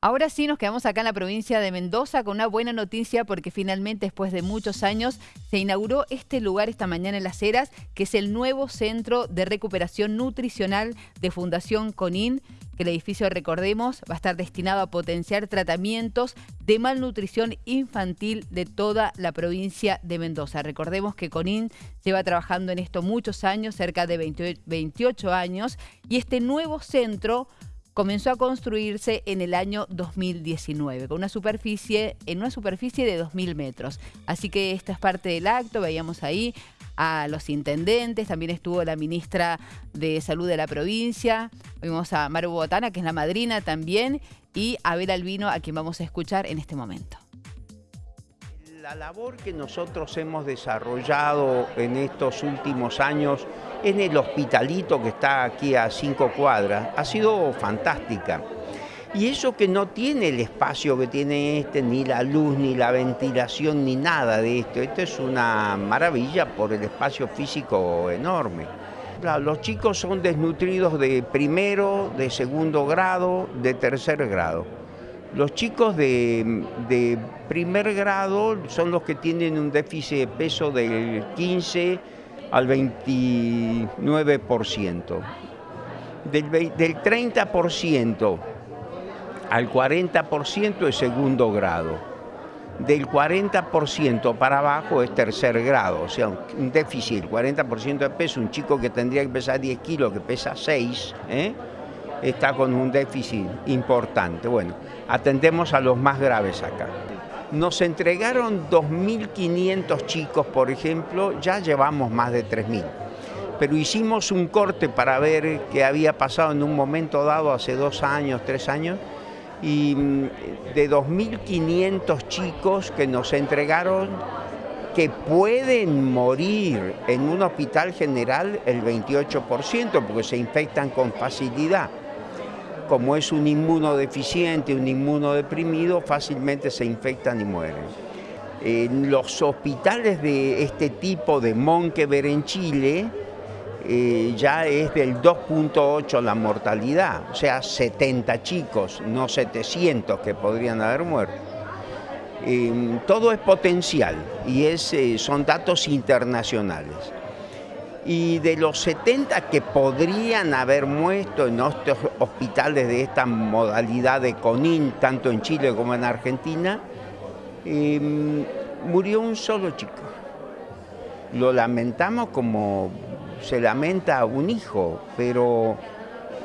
Ahora sí nos quedamos acá en la provincia de Mendoza con una buena noticia porque finalmente después de muchos años se inauguró este lugar esta mañana en Las Heras, que es el nuevo Centro de Recuperación Nutricional de Fundación CONIN, que el edificio, recordemos, va a estar destinado a potenciar tratamientos de malnutrición infantil de toda la provincia de Mendoza. Recordemos que CONIN lleva trabajando en esto muchos años, cerca de 28 años, y este nuevo centro comenzó a construirse en el año 2019, con una superficie, en una superficie de 2.000 metros. Así que esta es parte del acto, veíamos ahí a los intendentes, también estuvo la ministra de Salud de la provincia, vimos a Maru Botana, que es la madrina también, y a Abel Albino, a quien vamos a escuchar en este momento. La labor que nosotros hemos desarrollado en estos últimos años en el hospitalito que está aquí a cinco cuadras ha sido fantástica. Y eso que no tiene el espacio que tiene este, ni la luz, ni la ventilación, ni nada de esto. Esto es una maravilla por el espacio físico enorme. Los chicos son desnutridos de primero, de segundo grado, de tercer grado. Los chicos de, primer grado son los que tienen un déficit de peso del 15 al 29%. Del, del 30% al 40% es segundo grado. Del 40% para abajo es tercer grado, o sea, un déficit, 40% de peso, un chico que tendría que pesar 10 kilos, que pesa 6, ¿eh? Está con un déficit importante. Bueno, atendemos a los más graves acá. Nos entregaron 2.500 chicos, por ejemplo, ya llevamos más de 3.000. Pero hicimos un corte para ver qué había pasado en un momento dado, hace dos años, tres años, y mm, de 2.500 chicos que nos entregaron que pueden morir en un hospital general el 28%, porque se infectan con facilidad como es un inmunodeficiente, un inmunodeprimido, fácilmente se infectan y mueren. En los hospitales de este tipo de Monkever en Chile, eh, ya es del 2.8 la mortalidad, o sea, 70 chicos, no 700 que podrían haber muerto. Eh, todo es potencial y es, eh, son datos internacionales y de los 70 que podrían haber muerto en estos hospitales de esta modalidad de CONIN, tanto en Chile como en Argentina, em, murió un solo chico. Lo lamentamos como se lamenta un hijo, pero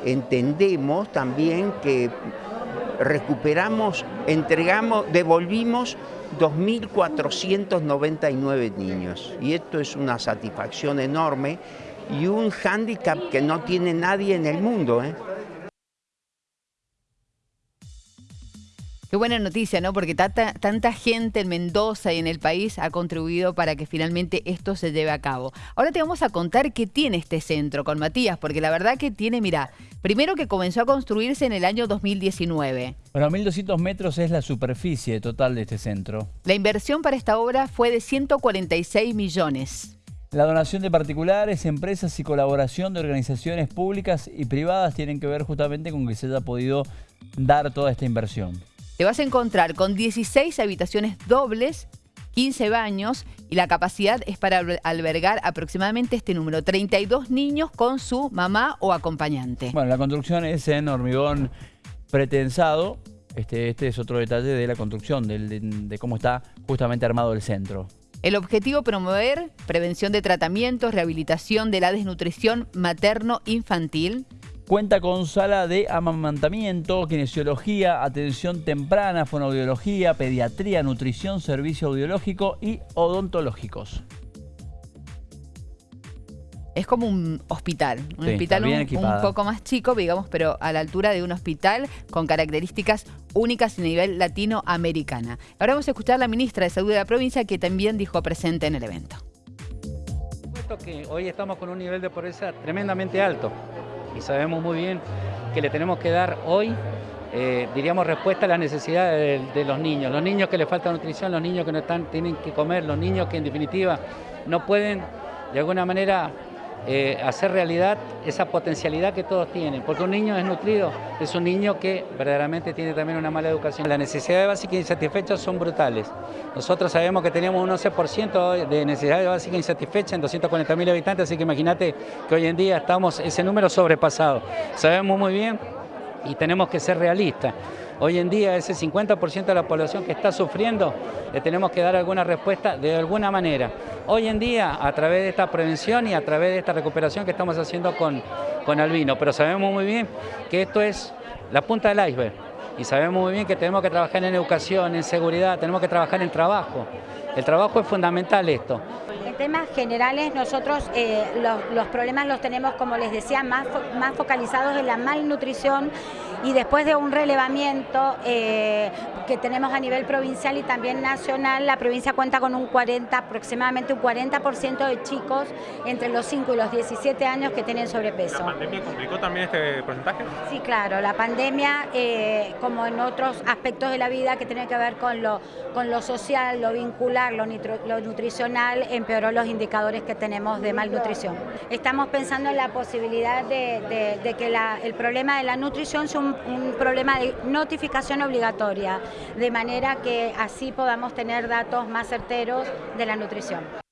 entendemos también que recuperamos, entregamos, devolvimos 2.499 niños. Y esto es una satisfacción enorme y un hándicap que no tiene nadie en el mundo. ¿eh? Qué buena noticia, ¿no? Porque tanta, tanta gente en Mendoza y en el país ha contribuido para que finalmente esto se lleve a cabo. Ahora te vamos a contar qué tiene este centro con Matías, porque la verdad que tiene, mira, primero que comenzó a construirse en el año 2019. Bueno, 1.200 metros es la superficie total de este centro. La inversión para esta obra fue de 146 millones. La donación de particulares, empresas y colaboración de organizaciones públicas y privadas tienen que ver justamente con que se haya podido dar toda esta inversión. Te vas a encontrar con 16 habitaciones dobles, 15 baños y la capacidad es para albergar aproximadamente este número, 32 niños con su mamá o acompañante. Bueno, la construcción es en hormigón pretensado. Este, este es otro detalle de la construcción, de cómo está justamente armado el centro. El objetivo promover prevención de tratamientos, rehabilitación de la desnutrición materno-infantil, Cuenta con sala de amamantamiento, kinesiología, atención temprana, fonoaudiología, pediatría, nutrición, servicio audiológico y odontológicos. Es como un hospital, un hospital un, poco más chico, digamos, pero a la altura de un hospital con características únicas a nivel latinoamericana. Ahora vamos a escuchar a la ministra de Salud de la provincia que también dijo presente en el evento. que hoy estamos con un nivel de pobreza tremendamente alto y sabemos muy bien que le tenemos que dar hoy, eh, diríamos, respuesta a las necesidades de, los niños. Los niños que les falta nutrición, los niños que no están, tienen que comer, los niños que en definitiva no pueden de alguna manera eh, hacer realidad esa potencialidad que todos tienen, porque un niño es nutrido, es un niño que verdaderamente tiene también una mala educación. Las necesidades básicas insatisfechas son brutales. Nosotros sabemos que teníamos un 11% de necesidades básicas insatisfechas en 240.000 habitantes, así que imagínate que hoy en día estamos ese número sobrepasado. Sabemos muy bien y tenemos que ser realistas. Hoy en día ese 50% de la población que está sufriendo, le tenemos que dar alguna respuesta de alguna manera. Hoy en día, a través de esta prevención y a través de esta recuperación que estamos haciendo con, con Albino, pero sabemos muy bien que esto es la punta del iceberg y sabemos muy bien que tenemos que trabajar en educación, en seguridad, tenemos que trabajar en trabajo. El trabajo es fundamental esto. Temas generales nosotros eh, los, problemas los tenemos, como les decía, más, más focalizados en la malnutrición y después de un relevamiento eh, que tenemos a nivel provincial y también nacional, la provincia cuenta con un 40, aproximadamente un 40% de chicos entre los 5 y los 17 años que tienen sobrepeso. ¿La pandemia complicó también este porcentaje? Sí, claro, la pandemia, eh, como en otros aspectos de la vida que tiene que ver con lo, con lo social, lo vincular, lo, lo nutricional, empeoró los indicadores que tenemos de malnutrición. Estamos pensando en la posibilidad de, que el problema de la nutrición sea un, un problema de notificación obligatoria, de manera que así podamos tener datos más certeros de la nutrición.